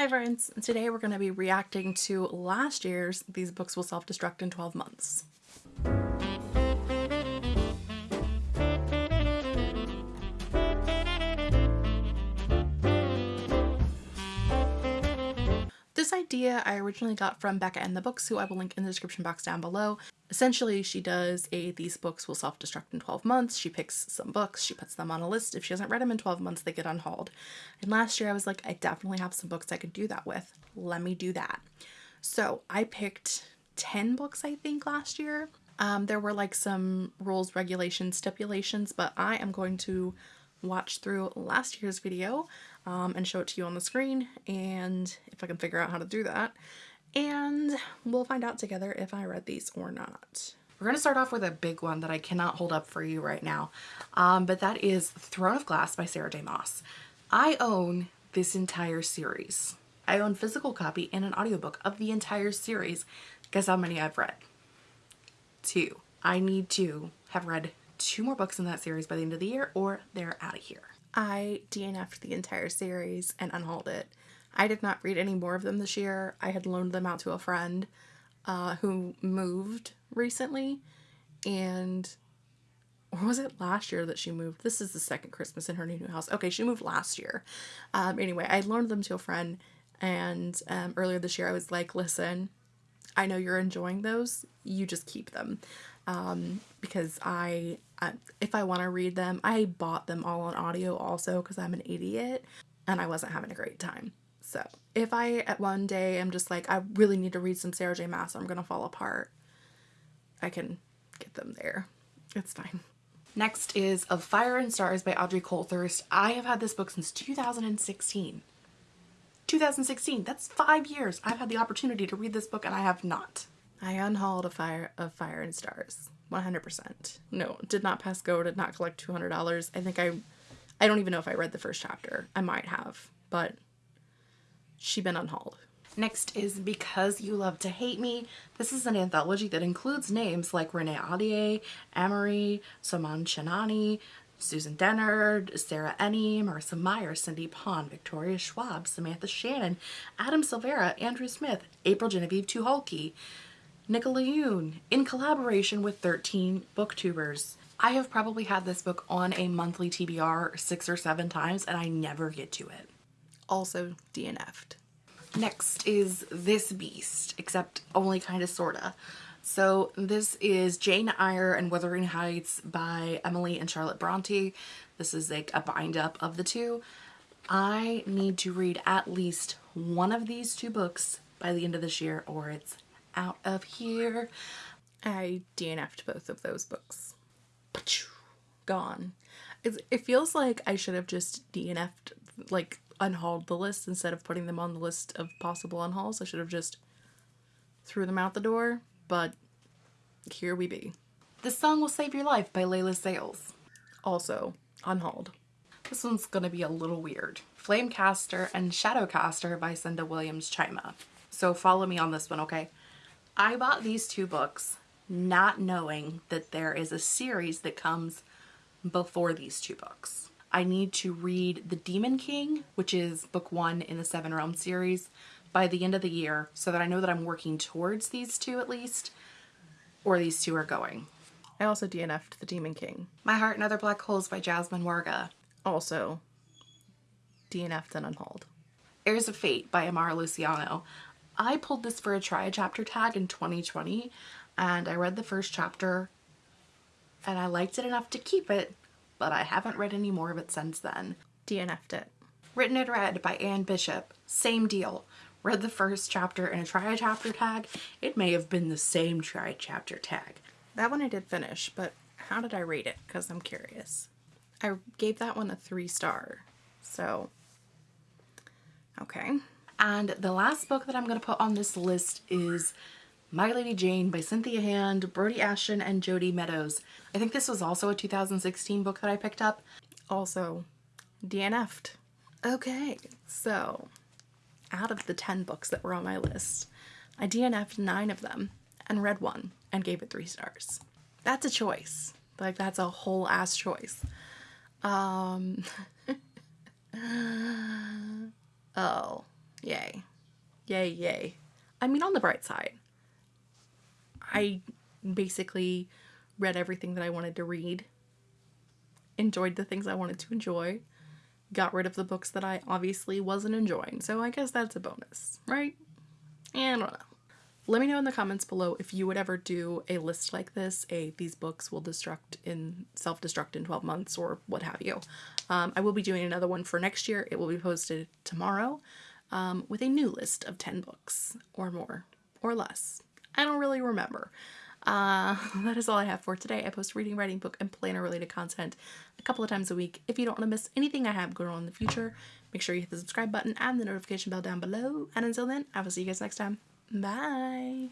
Hi friends, today we're going to be reacting to last year's These Books Will Self-Destruct in 12 Months. This idea I originally got from Becca and the Books, who I will link in the description box down below. Essentially, she does a these books will self-destruct in 12 months. She picks some books, she puts them on a list. If she hasn't read them in 12 months, they get unhauled. And last year I was like, I definitely have some books I could do that with. Let me do that. So I picked 10 books, I think, last year. Um, there were like some rules, regulations, stipulations, but I am going to watch through last year's video um, and show it to you on the screen and if I can figure out how to do that and we'll find out together if I read these or not. We're going to start off with a big one that I cannot hold up for you right now, um, but that is Throne of Glass by Sarah J Maas. I own this entire series. I own physical copy and an audiobook of the entire series. Guess how many I've read? Two. I need to have read two more books in that series by the end of the year or they're out of here. I DNF'd the entire series and unhauled it. I did not read any more of them this year. I had loaned them out to a friend uh, who moved recently and or was it last year that she moved? This is the second Christmas in her new house. Okay, she moved last year. Um, anyway, I loaned them to a friend and um, earlier this year I was like, listen, I know you're enjoying those. You just keep them um, because I, if I want to read them, I bought them all on audio also because I'm an idiot and I wasn't having a great time. So if I at one day am just like, I really need to read some Sarah J Maas, I'm going to fall apart, I can get them there. It's fine. Next is Of Fire and Stars by Audrey Coulthurst. I have had this book since 2016. 2016, that's five years. I've had the opportunity to read this book and I have not. I unhauled a fire of Fire and Stars. 100%. No, did not pass go, did not collect $200. I think I, I don't even know if I read the first chapter. I might have, but she been unhauled. Next is Because You Love to Hate Me. This is an anthology that includes names like Renee Ahdieh, Amerie, Soman Chainani, Susan Dennard, Sarah Enni, Marissa Meyer, Cindy Pon, Victoria Schwab, Samantha Shannon, Adam Silvera, Andrew Smith, April Genevieve Tucholke, Nicola Yoon, in collaboration with 13 booktubers. I have probably had this book on a monthly TBR six or seven times and I never get to it. Also DNF'd. Next is This Beast, except only kind of sorta. So this is Jane Eyre and Wuthering Heights by Emily and Charlotte Bronte. This is like a bind up of the two. I need to read at least one of these two books by the end of this year or it's out of here. I DNF'd both of those books. Gone. It, feels like I should have just DNF'd, like unhauled the list instead of putting them on the list of possible unhauls. I should have just threw them out the door, but here we be. The Song Will Save Your Life by Leila Sales. Also unhauled. This one's gonna be a little weird. Flamecaster and Shadowcaster by Cinda Williams Chima. So follow me on this one, okay? I bought these two books not knowing that there is a series that comes before these two books. I need to read The Demon King, which is book one in the Seven Realms series, by the end of the year so that I know that I'm working towards these two at least, or these two are going. I also DNF'd The Demon King. My Heart and Other Black Holes by Jasmine Warga. Also DNF'd and unhauled. Heirs of Fate by Amara Luciano. I pulled this for a try a chapter tag in 2020 and I read the first chapter and I liked it enough to keep it, but I haven't read any more of it since then. DNF'd it. Written in Red by Anne Bishop. Same deal. Read the first chapter in a try a chapter tag. It may have been the same try a chapter tag. That one I did finish, but how did I rate it? Because I'm curious. I gave that one a three star. So, okay. And the last book that I'm going to put on this list is My Lady Jane by Cynthia Hand, Brodi Ashton, and Jodi Meadows. I think this was also a 2016 book that I picked up. Also DNF'd. Okay, so out of the 10 books that were on my list, I DNF'd nine of them and read one and gave it three stars. That's a choice. Like that's a whole ass choice. Um, oh, Yay. Yay, yay. I mean, on the bright side, I basically read everything that I wanted to read, enjoyed the things I wanted to enjoy, got rid of the books that I obviously wasn't enjoying. So I guess that's a bonus, right? And I don't know. Let me know in the comments below if you would ever do a list like this, a these books will destruct in self-destruct in 12 months or what have you. Um, I will be doing another one for next year. It will be posted tomorrow um, with a new list of 10 books or more or less. I don't really remember. Uh, that is all I have for today. I post reading, writing, book, and planner related content a couple of times a week. If you don't want to miss anything I have going on in the future, make sure you hit the subscribe button and the notification bell down below. And until then, I will see you guys next time. Bye.